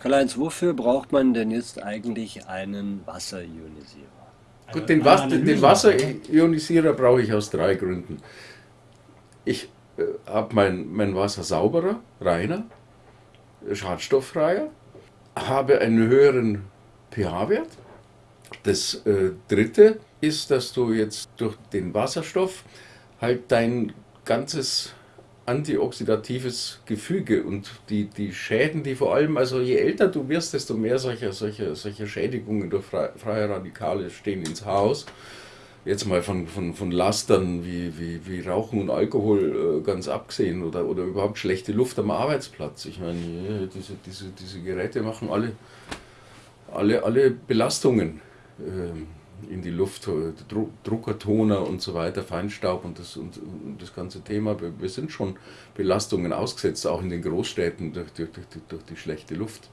Karl-Heinz, wofür braucht man denn jetzt eigentlich einen Wasserionisierer? Gut, den, Was den Wasserionisierer brauche ich aus drei Gründen. Ich äh, habe mein, mein Wasser sauberer, reiner, schadstofffreier, habe einen höheren pH-Wert. Das äh, dritte ist, dass du jetzt durch den Wasserstoff halt dein ganzes antioxidatives Gefüge und die, die Schäden, die vor allem, also je älter du wirst, desto mehr solche, solche, solche Schädigungen durch freie Radikale stehen ins Haus. Jetzt mal von, von, von Lastern wie, wie, wie Rauchen und Alkohol äh, ganz abgesehen oder, oder überhaupt schlechte Luft am Arbeitsplatz. Ich meine, diese, diese, diese Geräte machen alle, alle, alle Belastungen. Ähm, in die Luft, äh, Druckertoner und so weiter, Feinstaub und das, und, und das ganze Thema. Wir sind schon Belastungen ausgesetzt, auch in den Großstädten durch, durch, durch, durch die schlechte Luft.